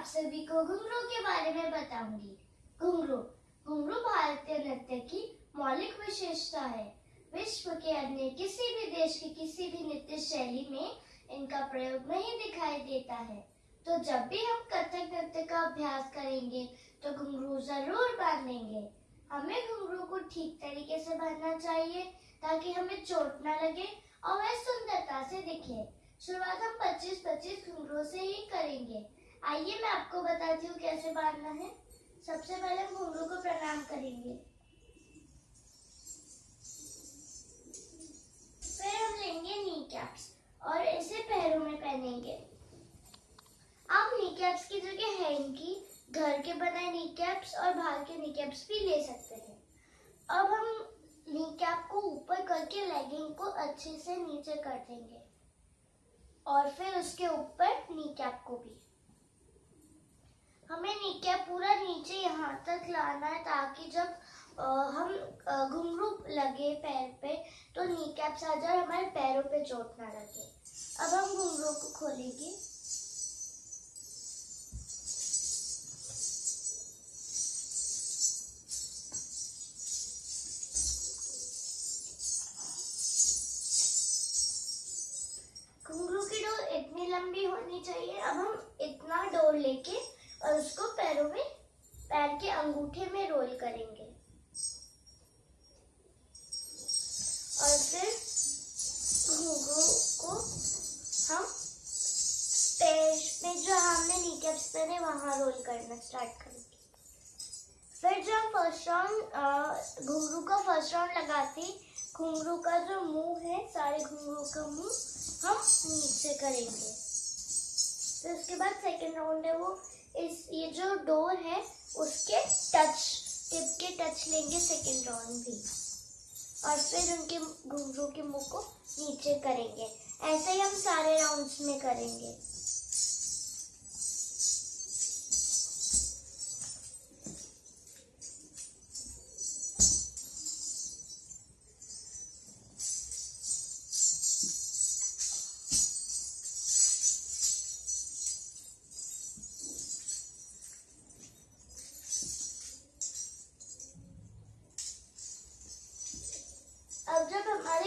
आप सभी को घुंघरू के बारे में बताऊँगी। घुंघरू घुंघरू भारतीय नृत्य की मौलिक विशेषता है। विश्व के अन्य किसी भी देश की किसी भी नृत्य शैली में इनका प्रयोग नहीं दिखाई देता है। तो जब भी हम कथक नृत्य का अभ्यास करेंगे तो घुंघरू ज़रूर बांधेंगे। हमें घुंघरू को ठीक तरीके से बांधना चाहिए, ताकि हमें चोट ना लगे और वह सुंदरता से दिखे। शुरुआत हम 25-25 घुंघरू से ही करेंगे। आइए मैं आपको बताती हूँ कैसे बांधना है। सबसे पहले हम घुंघरू को प्रणाम करेंगे। फिर हम लेंगे नी कैप्स और इसे पैरों में पहनेंगे। आप नी कैप्स की जगह है इनकी घर के बनाए नी कैप्स और बाहर के नी कैप्स भी ले सकते हैं। अब हम नी कैप को ऊपर करके लेगिंग को अच्छे से नीचे कर देंगे और फिर उसके ऊपर नी कैप को भी हमें नी कैप पूरा नीचे यहाँ तक लाना है ताकि जब हम घुंघरू लगे पैर पे तो नी कैप्स आ जाए हमारे पैरों पे चोट ना लगे। अब हम घुंघरू को खोलेंगे। घुंघरू की डोर इतनी लंबी होनी चाहिए, अब हम इतना डोर लेके और उसको पैरों में पैर के अंगूठे में रोल करेंगे। और फिर घुंघरू को हम पैर में जो हमने नीकैप्स पहने, वहाँ रोल करना स्टार्ट करेंगे। फिर जो हम फ़र्स्ट राउंड घुंघरू का फ़र्स्ट राउंड लगाते, घुंघरू का जो मुँह है, सारे घुंघरू का मुँह हम नीचे करेंगे। फिर तो उसके बाद सेकंड राउंड है वो इस, ये जो डोर है, उसके टच टिप के टच लेंगे सेकेंड राउंड भी। और फिर उनके घुंघरू के मुँह को नीचे करेंगे। ऐसे ही हम सारे राउंड्स में करेंगे।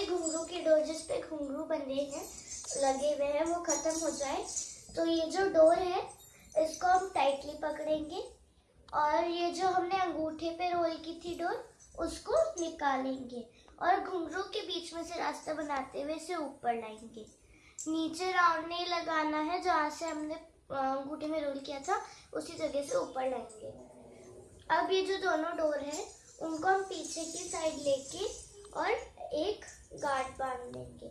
हमारे घुंघरू की जिस पे घुंघरू बंधे हैं, लगे हुए हैं, वो खत्म हो जाए। तो ये जो डोर है, इसको हम टाइटली पकड़ेंगे और ये जो हमने अंगूठे पे रोल की थी डोर, उसको निकालेंगे और घुंघरू के बीच में से रास्ता बनाते हुए इसे ऊपर लाएँगे। नीचे राउंड नहीं लगाना है, जहाँ से हमने अंगूठे में रोल किया था, उसी जगह से ऊपर लाएँगे। अब ये जो दोनों डोर है, उनको हम पीछे की साइड लेके और एक गार्ड बाँध लेंगे।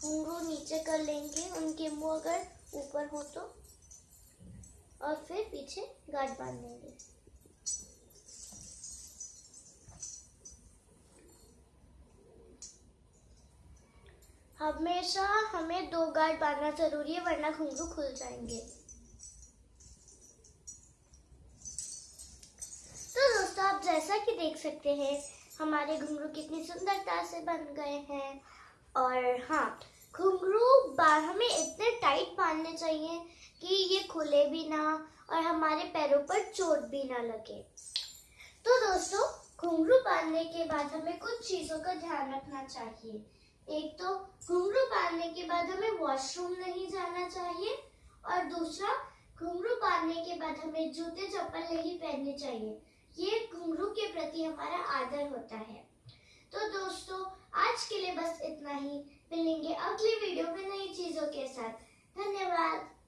घुंघरू नीचे कर लेंगे। उनके मुँह अगर ऊपर हो तो। और फिर पीछे गार्ड बाँध लेंगे। हमेशा हमें दो गार्ड बांधना ज़रूरी है, वरना घुंघरू खुल जाएँगे। तो दोस्तों, आप जैसा कि देख सकते हैं हमारे घुंघरू कितनी सुंदरता से बन गए हैं। और हाँ घुंघरू हमें इतने टाइट बांधने चाहिए कि ये खुले भी ना और हमारे पैरों पर चोट भी ना लगे। तो दोस्तों, घुंघरू बांधने के बाद हमें कुछ चीज़ों का ध्यान रखना चाहिए। एक तो घुंघरू बांधने के बाद हमें वॉशरूम नहीं जाना चाहिए और दूसरा, घुंघरू बांधने के बाद हमें जूते चप्पल नहीं पहनने चाहिए। ये गुरु के प्रति हमारा आदर होता है। तो दोस्तों, आज के लिए बस इतना ही। मिलेंगे अगली वीडियो में नई चीज़ों के साथ। धन्यवाद।